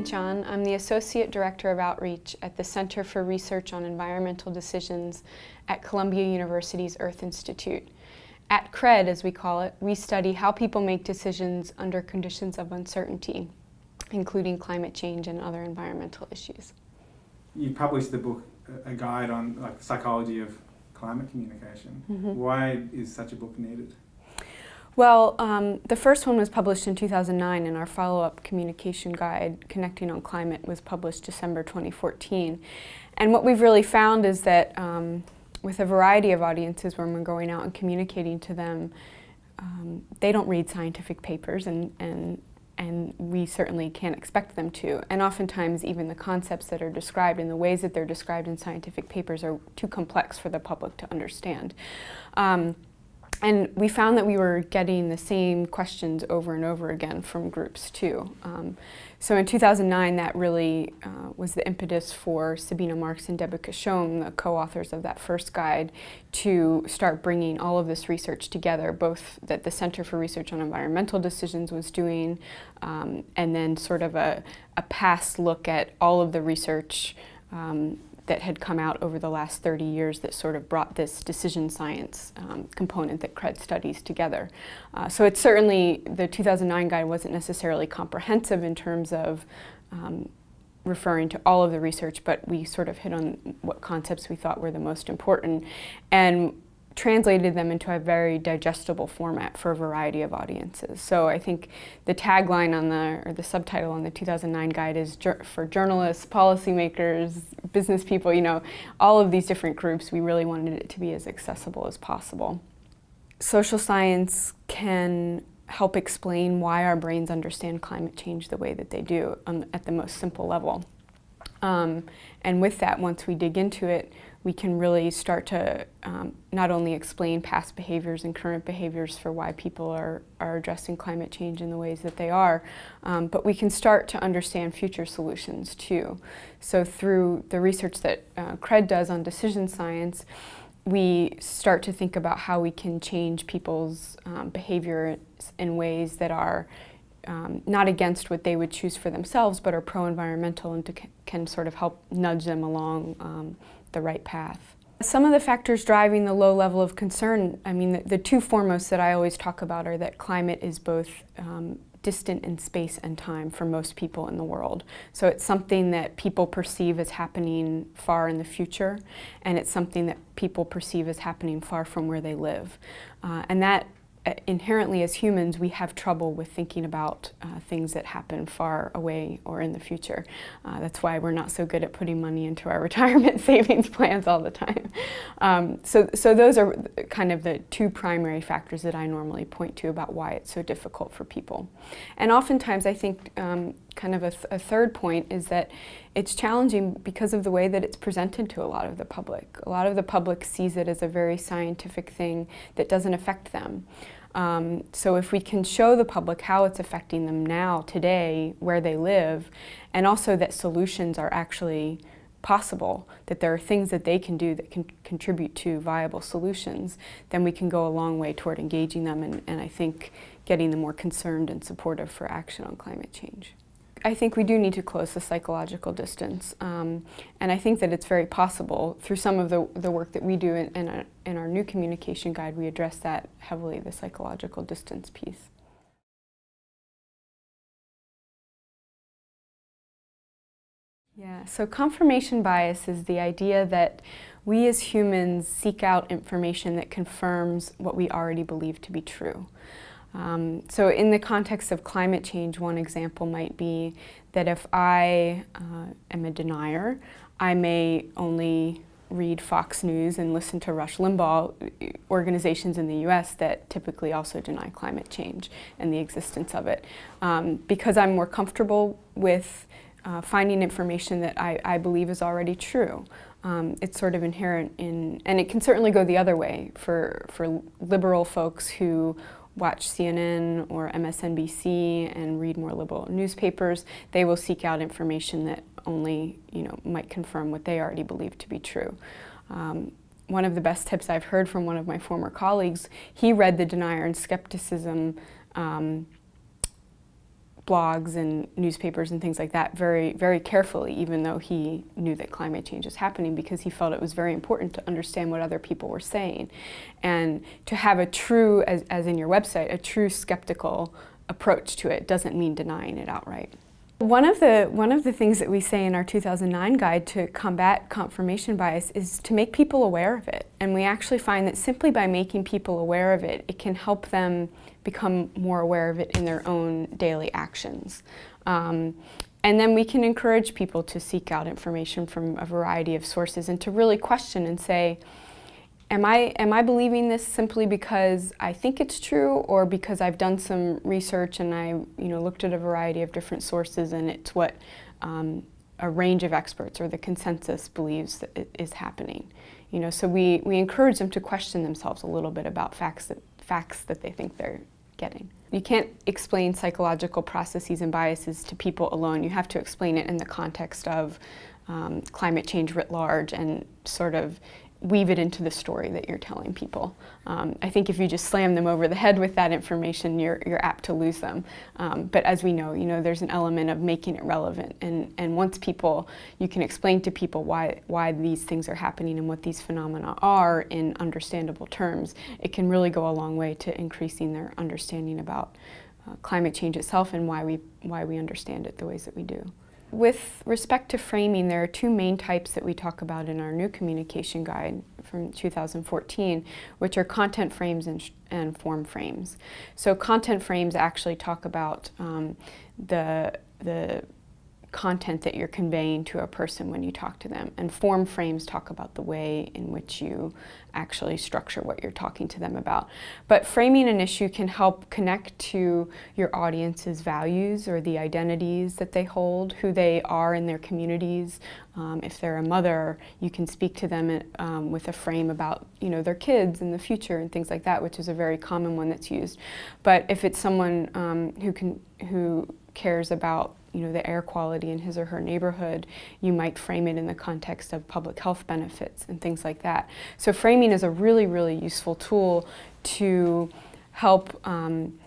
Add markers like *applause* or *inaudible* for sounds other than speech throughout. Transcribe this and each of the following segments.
St. John. I'm the Associate Director of Outreach at the Center for Research on Environmental Decisions at Columbia University's Earth Institute. At CRED, as we call it, we study how people make decisions under conditions of uncertainty, including climate change and other environmental issues. You published the book, a guide on like psychology of climate communication. Mm -hmm. Why is such a book needed? Well, um, the first one was published in 2009 and our follow-up communication guide, Connecting on Climate, was published December 2014. And what we've really found is that um, with a variety of audiences when we're going out and communicating to them, um, they don't read scientific papers and, and, and we certainly can't expect them to. And oftentimes even the concepts that are described and the ways that they're described in scientific papers are too complex for the public to understand. Um, and we found that we were getting the same questions over and over again from groups too. Um, so in 2009, that really uh, was the impetus for Sabine Marx and Debika Shome, the co-authors of that first guide, to start bringing all of this research together, both that the Center for Research on Environmental Decisions was doing, um, and then sort of a, a past look at all of the research um, that had come out over the last 30 years that sort of brought this decision science um, component that CRED studies together. Uh, so it's certainly, the 2009 guide wasn't necessarily comprehensive in terms of um, referring to all of the research, but we sort of hit on what concepts we thought were the most important. And translated them into a very digestible format for a variety of audiences. So I think the tagline on the, or the subtitle on the 2009 guide is for journalists, policymakers, business people, you know, all of these different groups, we really wanted it to be as accessible as possible. Social science can help explain why our brains understand climate change the way that they do um, at the most simple level. Um, and with that, once we dig into it, we can really start to um, not only explain past behaviors and current behaviors for why people are, are addressing climate change in the ways that they are, um, but we can start to understand future solutions too. So through the research that uh, CRED does on decision science, we start to think about how we can change people's um, behavior in ways that are um, not against what they would choose for themselves, but are pro-environmental and to, can sort of help nudge them along um, the right path. Some of the factors driving the low level of concern, I mean, the, the two foremost that I always talk about are that climate is both um, distant in space and time for most people in the world. So it's something that people perceive as happening far in the future, and it's something that people perceive as happening far from where they live. Uh, and that inherently as humans we have trouble with thinking about uh, things that happen far away or in the future. Uh, that's why we're not so good at putting money into our *laughs* retirement *laughs* savings plans all the time. Um, so, so those are kind of the two primary factors that I normally point to about why it's so difficult for people. And oftentimes I think um, kind of a, th a, third point is that it's challenging because of the way that it's presented to a lot of the public. A lot of the public sees it as a very scientific thing that doesn't affect them. Um, so if we can show the public how it's affecting them now, today, where they live, and also that solutions are actually possible, that there are things that they can do that can contribute to viable solutions, then we can go a long way toward engaging them and, and I think getting them more concerned and supportive for action on climate change. I think we do need to close the psychological distance. Um, and I think that it's very possible through some of the, the work that we do in, in, a, in our new communication guide, we address that heavily, the psychological distance piece. Yeah, so confirmation bias is the idea that we as humans seek out information that confirms what we already believe to be true. Um, so in the context of climate change, one example might be that if I uh, am a denier, I may only read Fox News and listen to Rush Limbaugh, organizations in the US that typically also deny climate change and the existence of it. Um, because I'm more comfortable with uh, finding information that I, I, believe is already true. Um, it's sort of inherent in, and it can certainly go the other way for, for liberal folks who watch CNN or MSNBC and read more liberal newspapers, they will seek out information that only you know might confirm what they already believe to be true. Um, one of the best tips I've heard from one of my former colleagues, he read the Denier and Skepticism um, blogs and newspapers and things like that very, very carefully, even though he knew that climate change was happening because he felt it was very important to understand what other people were saying. And to have a true, as, as in your website, a true skeptical approach to it doesn't mean denying it outright. One of, the, one of the things that we say in our 2009 guide to combat confirmation bias is to make people aware of it. And we actually find that simply by making people aware of it, it can help them become more aware of it in their own daily actions. Um, and then we can encourage people to seek out information from a variety of sources and to really question and say, am I, am I believing this simply because I think it's true or because I've done some research and I you know, looked at a variety of different sources and it's what um, a range of experts or the consensus believes that is happening. You know, so we, we encourage them to question themselves a little bit about facts that, facts that they think they're getting. You can't explain psychological processes and biases to people alone. You have to explain it in the context of um, climate change writ large and sort of weave it into the story that you're telling people. Um, I think if you just slam them over the head with that information, you're, you're apt to lose them. Um, but as we know, you know, there's an element of making it relevant. And, and once people, you can explain to people why, why these things are happening and what these phenomena are in understandable terms, it can really go a long way to increasing their understanding about uh, climate change itself and why we, why we understand it the ways that we do. With respect to framing, there are two main types that we talk about in our new communication guide from 2014, which are content frames and, and form frames. So content frames actually talk about um, the, the content that you're conveying to a person when you talk to them. And form frames talk about the way in which you actually structure what you're talking to them about. But framing an issue can help connect to your audience's values or the identities that they hold, who they are in their communities. Um, if they're a mother, you can speak to them um, with a frame about you know, their kids and the future and things like that, which is a very common one that's used. But if it's someone um, who, can, who cares about you know, the air quality in his or her neighborhood, you might frame it in the context of public health benefits and things like that. So framing is a really, really useful tool to help um,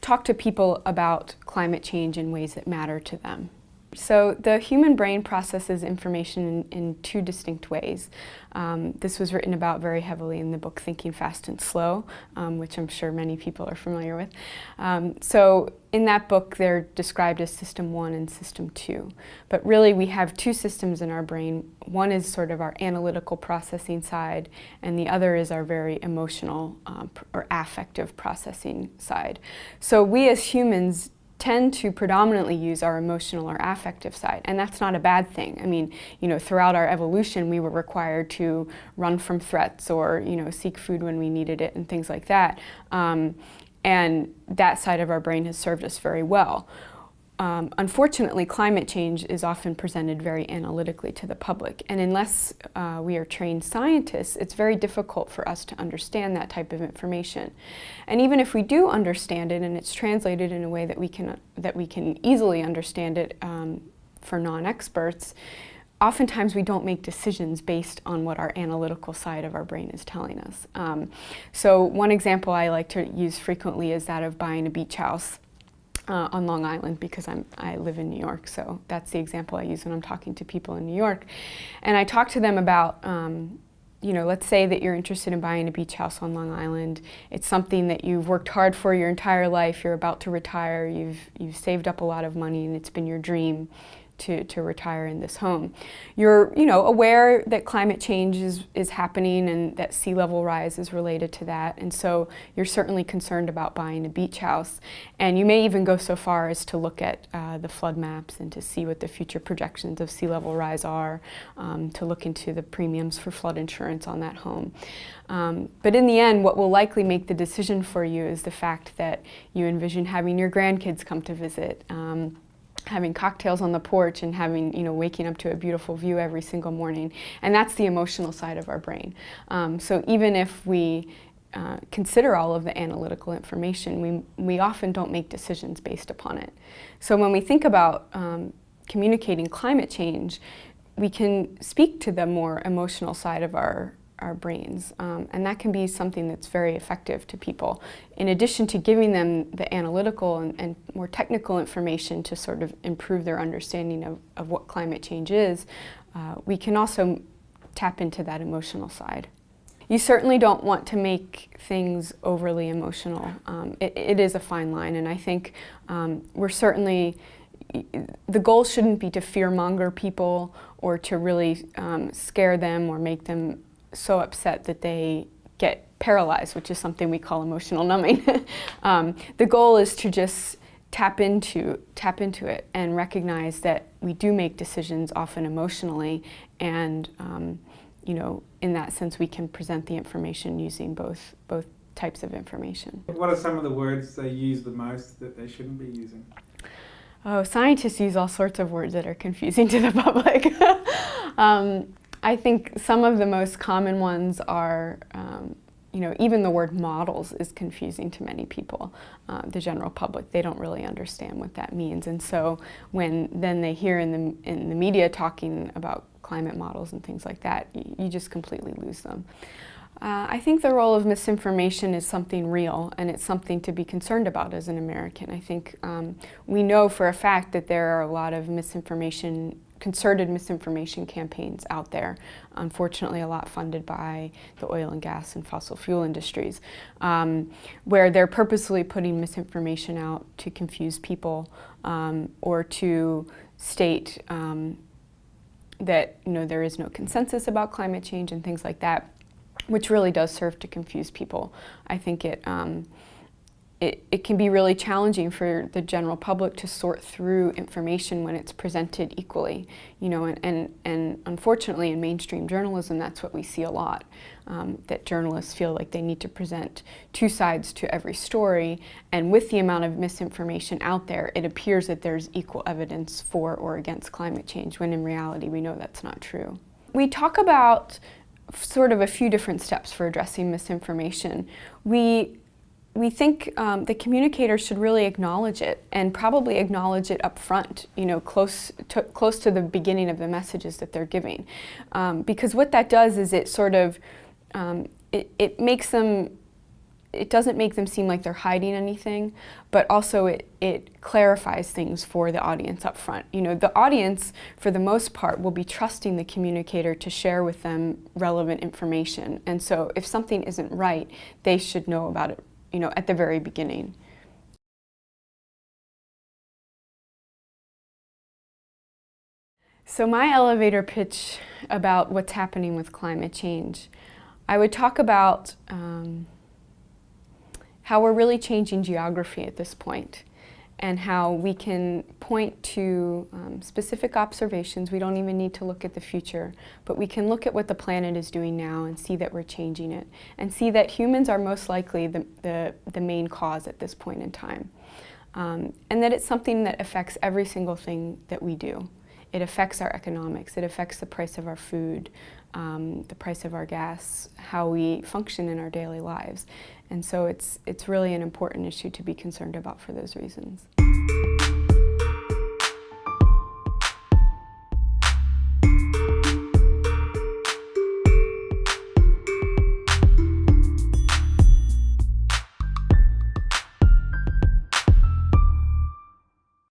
talk to people about climate change in ways that matter to them. So the human brain processes information in, in two distinct ways. Um, this was written about very heavily in the book Thinking Fast and Slow, um, which I'm sure many people are familiar with. Um, so in that book they're described as system one and system two. But really we have two systems in our brain. One is sort of our analytical processing side and the other is our very emotional um, or affective processing side. So we as humans tend to predominantly use our emotional or affective side, and that's not a bad thing. I mean, you know, throughout our evolution, we were required to run from threats or, you know, seek food when we needed it and things like that. Um, and that side of our brain has served us very well. Um, unfortunately, climate change is often presented very analytically to the public, and unless uh, we are trained scientists, it's very difficult for us to understand that type of information. And even if we do understand it and it's translated in a way that we can, that we can easily understand it um, for non-experts, oftentimes we don't make decisions based on what our analytical side of our brain is telling us. Um, so one example I like to use frequently is that of buying a beach house uh, on Long Island because I'm, I live in New York, so that's the example I use when I'm talking to people in New York. And I talk to them about, um, you know, let's say that you're interested in buying a beach house on Long Island. It's something that you've worked hard for your entire life, you're about to retire, you've, you've saved up a lot of money and it's been your dream to, to retire in this home. You're you know, aware that climate change is, is happening and that sea level rise is related to that and so you're certainly concerned about buying a beach house and you may even go so far as to look at uh, the flood maps and to see what the future projections of sea level rise are, um, to look into the premiums for flood insurance on that home. Um, but in the end, what will likely make the decision for you is the fact that you envision having your grandkids come to visit. Um, having cocktails on the porch and having, you know, waking up to a beautiful view every single morning. And that's the emotional side of our brain. Um, so even if we uh, consider all of the analytical information, we, we often don't make decisions based upon it. So when we think about um, communicating climate change, we can speak to the more emotional side of our our brains. Um, and that can be something that's very effective to people. In addition to giving them the analytical and, and more technical information to sort of improve their understanding of, of what climate change is, uh, we can also tap into that emotional side. You certainly don't want to make things overly emotional. Um, it, it is a fine line, and I think um, we're certainly, the goal shouldn't be to fearmonger people or to really um, scare them or make them so upset that they get paralyzed, which is something we call emotional numbing. *laughs* Um, the goal is to just tap into, tap into it and recognize that we do make decisions often emotionally and um, you know, in that sense we can present the information using both, both types of information. What are some of the words they use the most that they shouldn't be using? Oh, scientists use all sorts of words that are confusing to the *laughs* public. *laughs* um, I think some of the most common ones are, um, you know, even the word models is confusing to many people. Um, the general public, they don't really understand what that means. And so when then they hear in the, in the media talking about climate models and things like that, you, you just completely lose them. Uh, I think the role of misinformation is something real and it's something to be concerned about as an American. I think um, we know for a fact that there are a lot of misinformation, concerted misinformation campaigns out there, unfortunately a lot funded by the oil and gas and fossil fuel industries, um, where they're purposely putting misinformation out to confuse people um, or to state um, that you know there is no consensus about climate change and things like that which really does serve to confuse people. I think it, um, it, it can be really challenging for the general public to sort through information when it's presented equally. You know, and, and, and unfortunately in mainstream journalism that's what we see a lot, um, that journalists feel like they need to present two sides to every story and with the amount of misinformation out there it appears that there's equal evidence for or against climate change when in reality we know that's not true. We talk about sort of a few different steps for addressing misinformation. We we think um, the communicator should really acknowledge it and probably acknowledge it up front, you know, close to, close to the beginning of the messages that they're giving. Um, because what that does is it sort of, um, it, it makes them it doesn't make them seem like they're hiding anything, but also it, it clarifies things for the audience up front. You know, the audience, for the most part, will be trusting the communicator to share with them relevant information. And so if something isn't right, they should know about it, you know, at the very beginning. So my elevator pitch about what's happening with climate change, I would talk about um, how we're really changing geography at this point and how we can point to um, specific observations. We don't even need to look at the future, but we can look at what the planet is doing now and see that we're changing it and see that humans are most likely the, the, the main cause at this point in time. Um, and that it's something that affects every single thing that we do. It affects our economics, it affects the price of our food, um, the price of our gas, how we function in our daily lives. And so it's, it's really an important issue to be concerned about for those reasons.